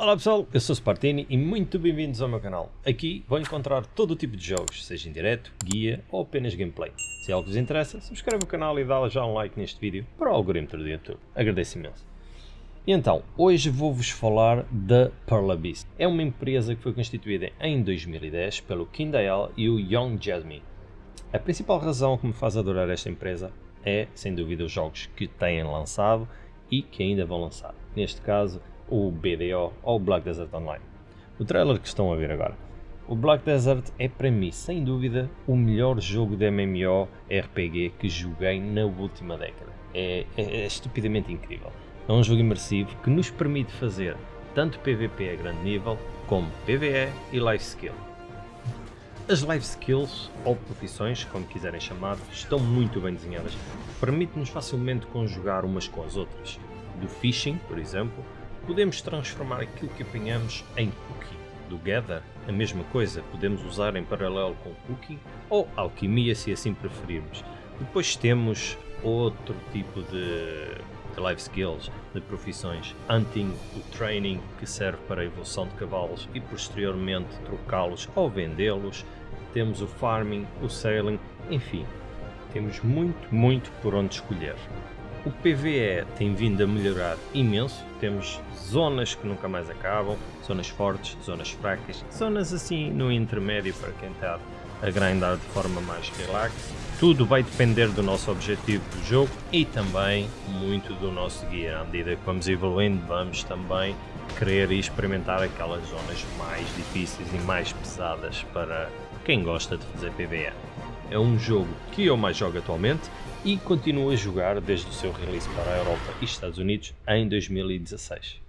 Olá pessoal, eu sou o Spartini e muito bem-vindos ao meu canal. Aqui vão encontrar todo o tipo de jogos, seja em direto, guia ou apenas gameplay. Se algo vos interessa, subscreve o canal e dá já um like neste vídeo para o algoritmo do YouTube. Agradeço imenso. E então, hoje vou-vos falar da Pearl Abyss. É uma empresa que foi constituída em 2010 pelo Kindle e o Young Jasmine. A principal razão que me faz adorar esta empresa é, sem dúvida, os jogos que têm lançado e que ainda vão lançar. Neste caso, o BDO ou o Black Desert Online. O trailer que estão a ver agora. O Black Desert é para mim, sem dúvida, o melhor jogo de MMO RPG que joguei na última década. É, é, é estupidamente incrível. É um jogo imersivo que nos permite fazer tanto PVP a grande nível, como PvE e Life Skill. As Life Skills, ou profissões, como quiserem chamar, estão muito bem desenhadas. Permite-nos facilmente conjugar umas com as outras. Do Fishing, por exemplo, podemos transformar aquilo que apanhamos em cooking. Do Gather, a mesma coisa, podemos usar em paralelo com cooking ou alquimia se assim preferirmos. Depois temos outro tipo de, de life skills, de profissões. Hunting, o training, que serve para a evolução de cavalos e posteriormente trocá-los ou vendê-los. Temos o farming, o sailing, enfim, temos muito, muito por onde escolher. O PVE tem vindo a melhorar imenso, temos zonas que nunca mais acabam, zonas fortes, zonas fracas, zonas assim no intermédio para quem está a grindar de forma mais relax. Tudo vai depender do nosso objetivo do jogo e também muito do nosso guia. À medida que vamos evoluindo, vamos também querer experimentar aquelas zonas mais difíceis e mais pesadas para quem gosta de fazer PvE. É um jogo que eu mais jogo atualmente e continuo a jogar desde o seu release para a Europa e Estados Unidos em 2016.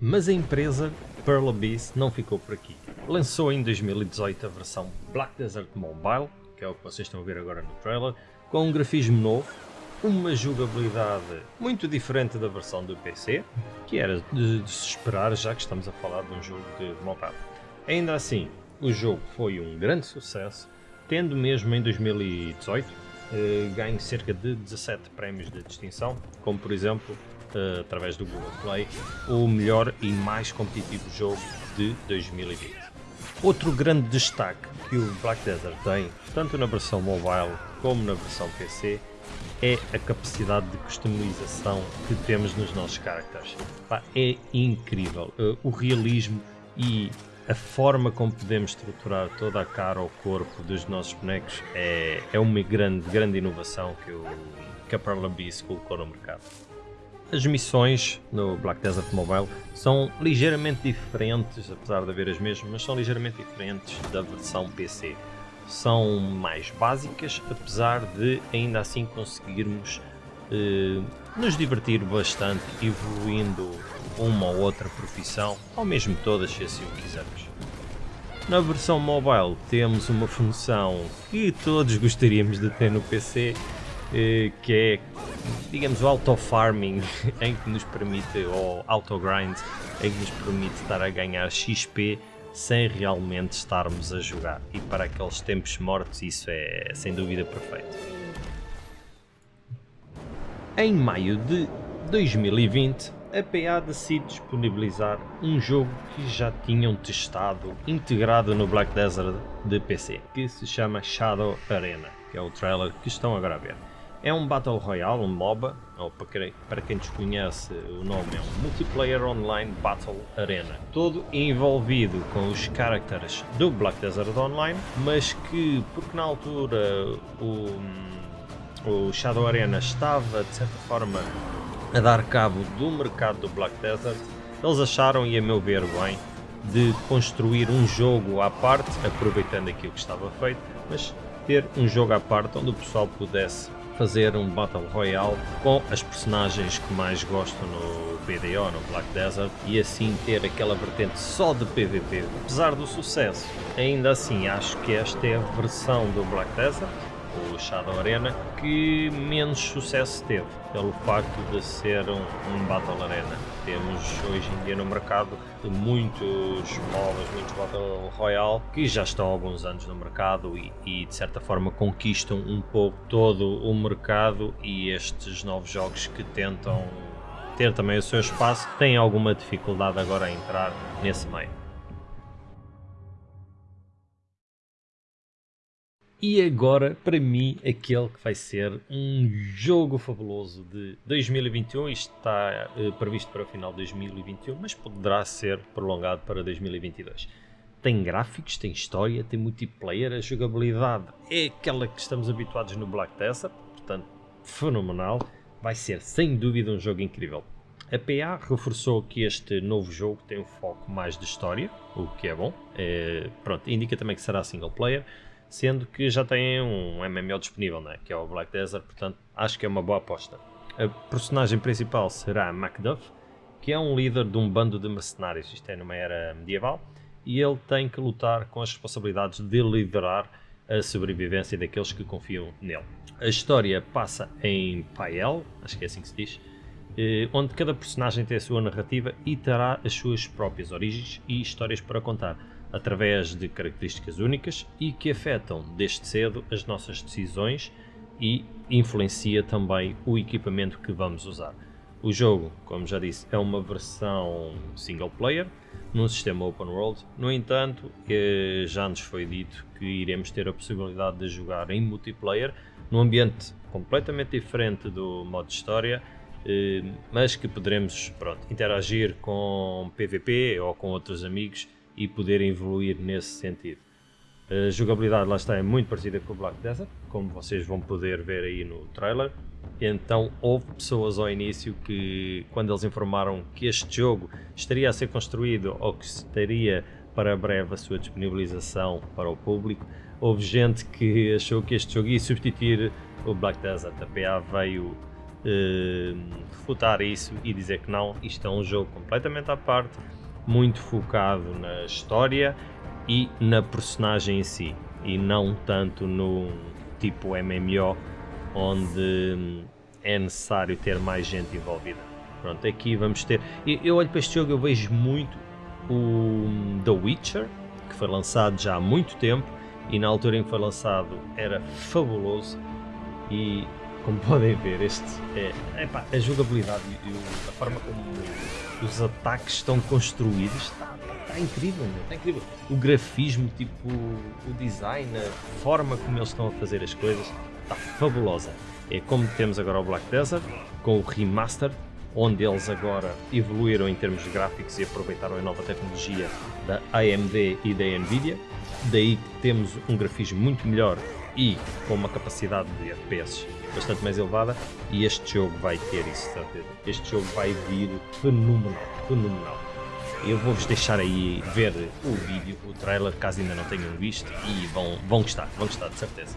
Mas a empresa Pearl Abyss não ficou por aqui. Lançou em 2018 a versão Black Desert Mobile, que é o que vocês estão a ver agora no trailer, com um grafismo novo, uma jogabilidade muito diferente da versão do PC, que era de, de se esperar já que estamos a falar de um jogo de mobile. Ainda assim, o jogo foi um grande sucesso, tendo mesmo em 2018 eh, ganho cerca de 17 prémios de distinção, como por exemplo, eh, através do Google Play, o melhor e mais competitivo jogo de 2020. Outro grande destaque que o Black Desert tem, tanto na versão mobile como na versão PC, é a capacidade de customização que temos nos nossos characters. é incrível. Uh, o realismo e a forma como podemos estruturar toda a cara ou corpo dos nossos bonecos é, é uma grande, grande inovação que, o, que a Abyss colocou no mercado. As missões no Black Desert Mobile são ligeiramente diferentes, apesar de haver as mesmas, mas são ligeiramente diferentes da versão PC. São mais básicas, apesar de ainda assim conseguirmos eh, nos divertir bastante evoluindo uma ou outra profissão, ou mesmo todas se assim o quisermos. Na versão mobile temos uma função que todos gostaríamos de ter no PC, eh, que é, digamos, o auto-farming, em que nos permite, ou auto-grind, em que nos permite estar a ganhar XP sem realmente estarmos a jogar. E para aqueles tempos mortos isso é sem dúvida perfeito. Em maio de 2020, a PA decide disponibilizar um jogo que já tinham testado integrado no Black Desert de PC, que se chama Shadow Arena, que é o trailer que estão agora a ver. É um Battle Royale, um MOBA, ou para quem, desconhece o nome é um Multiplayer Online Battle Arena, todo envolvido com os characters do Black Desert Online, mas que, porque na altura o, o Shadow Arena estava de certa forma a dar cabo do mercado do Black Desert, eles acharam, e a meu ver bem, de construir um jogo à parte, aproveitando aquilo que estava feito, mas ter um jogo à parte onde o pessoal pudesse fazer um Battle Royale com as personagens que mais gostam no BDO, no Black Desert, e assim ter aquela vertente só de PVP. Apesar do sucesso, ainda assim acho que esta é a versão do Black Desert, o Shadow Arena, que menos sucesso teve, pelo facto de ser um, um Battle Arena. Temos hoje em dia no mercado muitos MOBAs, muitos Battle Royale, que já estão há alguns anos no mercado e, e de certa forma conquistam um pouco todo o mercado e estes novos jogos que tentam ter também o seu espaço, tem alguma dificuldade agora a entrar nesse meio. E agora, para mim, aquele que vai ser um jogo fabuloso de 2021, isto está uh, previsto para o final de 2021, mas poderá ser prolongado para 2022. Tem gráficos, tem história, tem multiplayer, a jogabilidade é aquela que estamos habituados no Black Desert, portanto, fenomenal. Vai ser, sem dúvida, um jogo incrível. A PA reforçou que este novo jogo tem um foco mais de história, o que é bom. É, pronto, indica também que será single player sendo que já tem um MMO disponível, né? que é o Black Desert, portanto acho que é uma boa aposta. A personagem principal será Macduff, que é um líder de um bando de mercenários, isto é numa era medieval, e ele tem que lutar com as responsabilidades de liderar a sobrevivência daqueles que confiam nele. A história passa em Pael, acho que é assim que se diz, eh, onde cada personagem tem a sua narrativa e terá as suas próprias origens e histórias para contar através de características únicas e que afetam desde cedo as nossas decisões e influencia também o equipamento que vamos usar. O jogo, como já disse, é uma versão single player num sistema open world, no entanto, eh, já nos foi dito que iremos ter a possibilidade de jogar em multiplayer num ambiente completamente diferente do modo história, eh, mas que poderemos pronto, interagir com PVP ou com outros amigos e poder evoluir nesse sentido. A jogabilidade lá está é muito parecida com o Black Desert, como vocês vão poder ver aí no trailer. Então houve pessoas ao início que, quando eles informaram que este jogo estaria a ser construído ou que estaria para breve a sua disponibilização para o público, houve gente que achou que este jogo ia substituir o Black Desert. A PA veio eh, refutar isso e dizer que não, isto é um jogo completamente à parte, muito focado na história e na personagem em si, e não tanto no tipo MMO, onde hum, é necessário ter mais gente envolvida. Pronto, aqui vamos ter. Eu, olho para este jogo, eu vejo muito o hum, The Witcher, que foi lançado já há muito tempo, e na altura em que foi lançado era fabuloso. E como podem ver, este é, a jogabilidade e a forma como os ataques estão construídos está, incrível, está incrível. O grafismo, tipo, o design, a forma como eles estão a fazer as coisas está fabulosa. É como temos agora o Black Desert com o remaster, onde eles agora evoluíram em termos gráficos e aproveitaram a nova tecnologia da AMD e da Nvidia. Daí temos um grafismo muito melhor e com uma capacidade de FPS bastante mais elevada e este jogo vai ter isso, certeza. Este jogo vai vir fenomenal, fenomenal. Eu vou-vos deixar aí ver o vídeo, o trailer, caso ainda não tenham visto e vão, vão gostar, vão gostar de certeza.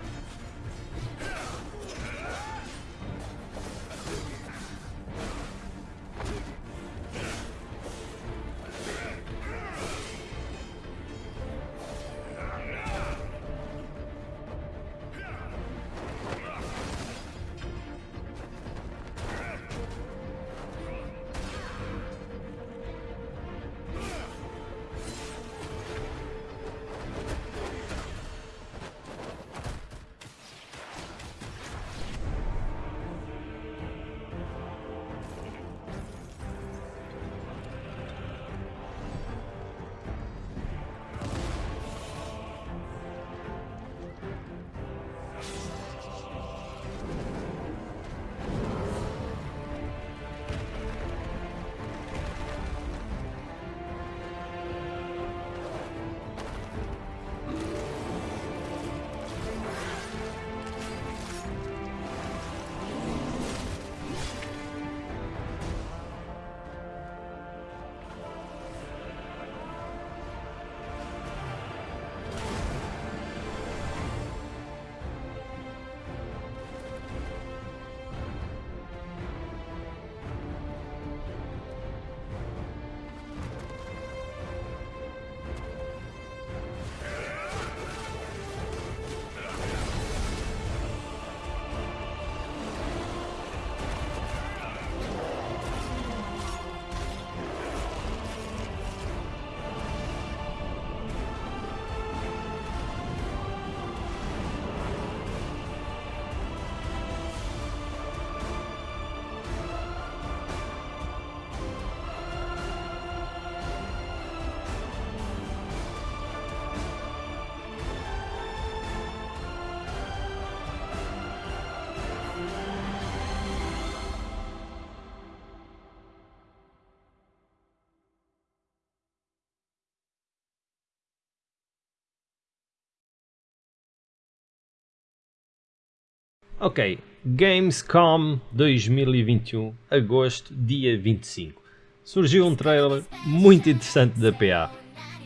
Ok, Gamescom 2021, agosto, dia 25. Surgiu um trailer muito interessante da PA.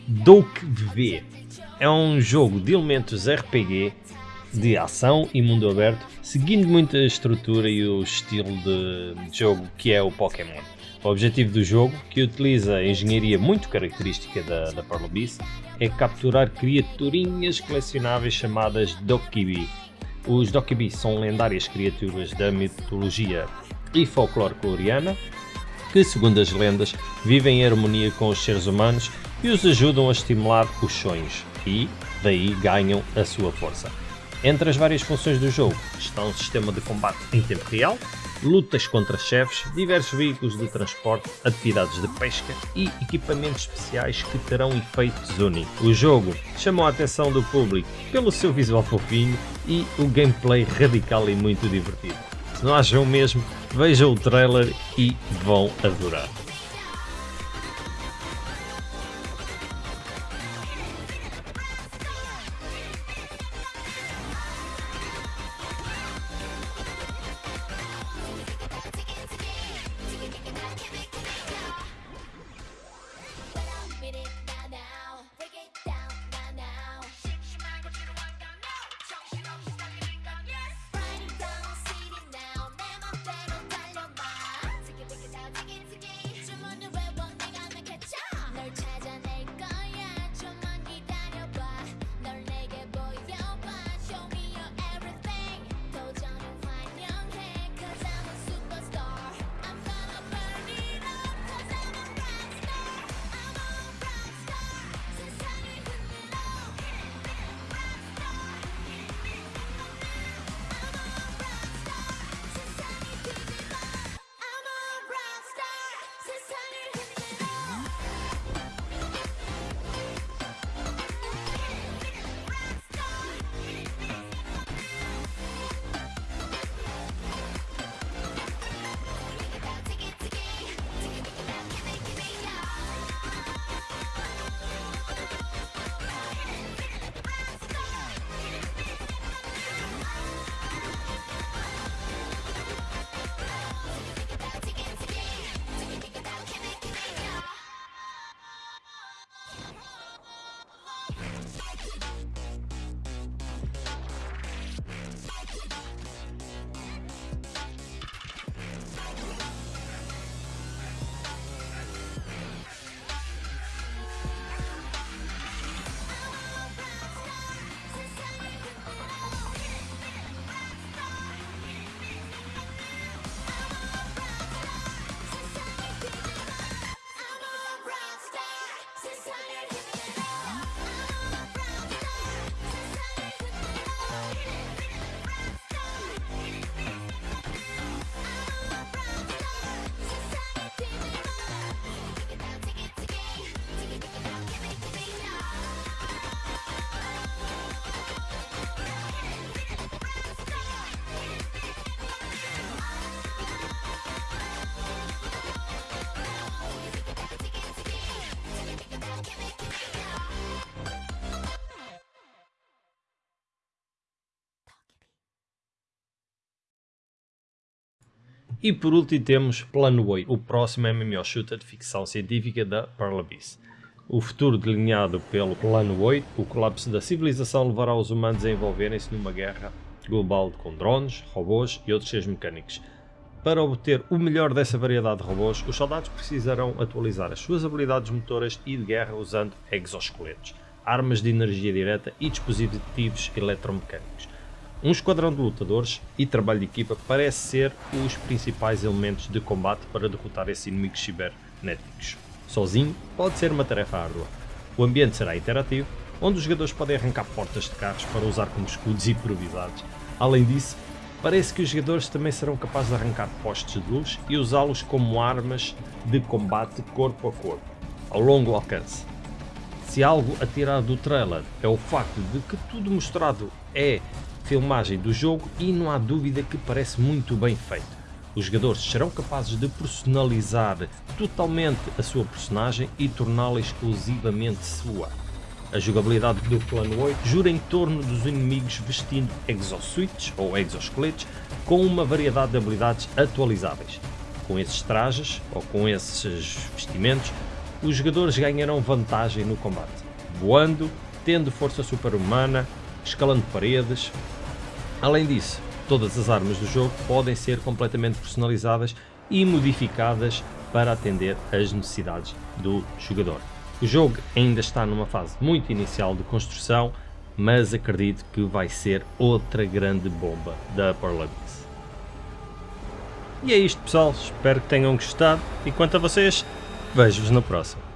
Doke V. É um jogo de elementos RPG, de ação e mundo aberto, seguindo muito a estrutura e o estilo de jogo que é o Pokémon. O objetivo do jogo, que utiliza a engenharia muito característica da, da Beast, é capturar criaturinhas colecionáveis chamadas Dokibi, os Dokibi são lendárias criaturas da mitologia e folclore coreana que, segundo as lendas, vivem em harmonia com os seres humanos e os ajudam a estimular os sonhos e, daí, ganham a sua força. Entre as várias funções do jogo está um sistema de combate em tempo real, lutas contra chefes, diversos veículos de transporte, atividades de pesca e equipamentos especiais que terão efeitos únicos. O jogo chamou a atenção do público pelo seu visual fofinho e o gameplay radical e muito divertido. Se não acham mesmo, vejam o trailer e vão adorar. E por último temos Plano 8, o próximo MMO shooter de ficção científica da Pearl Abyss. O futuro delineado pelo Plano 8, o colapso da civilização levará os humanos a envolverem-se numa guerra global com drones, robôs e outros seres mecânicos. Para obter o melhor dessa variedade de robôs, os soldados precisarão atualizar as suas habilidades motoras e de guerra usando exoesqueletos, armas de energia direta e dispositivos eletromecânicos. Um esquadrão de lutadores e trabalho de equipa parece ser os principais elementos de combate para derrotar esses inimigos cibernéticos. Sozinho pode ser uma tarefa árdua. O ambiente será interativo, onde os jogadores podem arrancar portas de carros para usar como escudos improvisados. Além disso, parece que os jogadores também serão capazes de arrancar postes de luz e usá-los como armas de combate corpo a corpo, ao longo alcance. Se algo a tirar do trailer é o facto de que tudo mostrado é filmagem do jogo e não há dúvida que parece muito bem feito. Os jogadores serão capazes de personalizar totalmente a sua personagem e torná-la exclusivamente sua. A jogabilidade do plano 8 jura em torno dos inimigos vestindo exosuits ou exoesqueletos com uma variedade de habilidades atualizáveis. Com esses trajes ou com esses vestimentos, os jogadores ganharão vantagem no combate, voando, tendo força super-humana, escalando paredes. Além disso, todas as armas do jogo podem ser completamente personalizadas e modificadas para atender às necessidades do jogador. O jogo ainda está numa fase muito inicial de construção, mas acredito que vai ser outra grande bomba da Limits. E é isto pessoal, espero que tenham gostado e quanto a vocês, vejo-vos no próximo.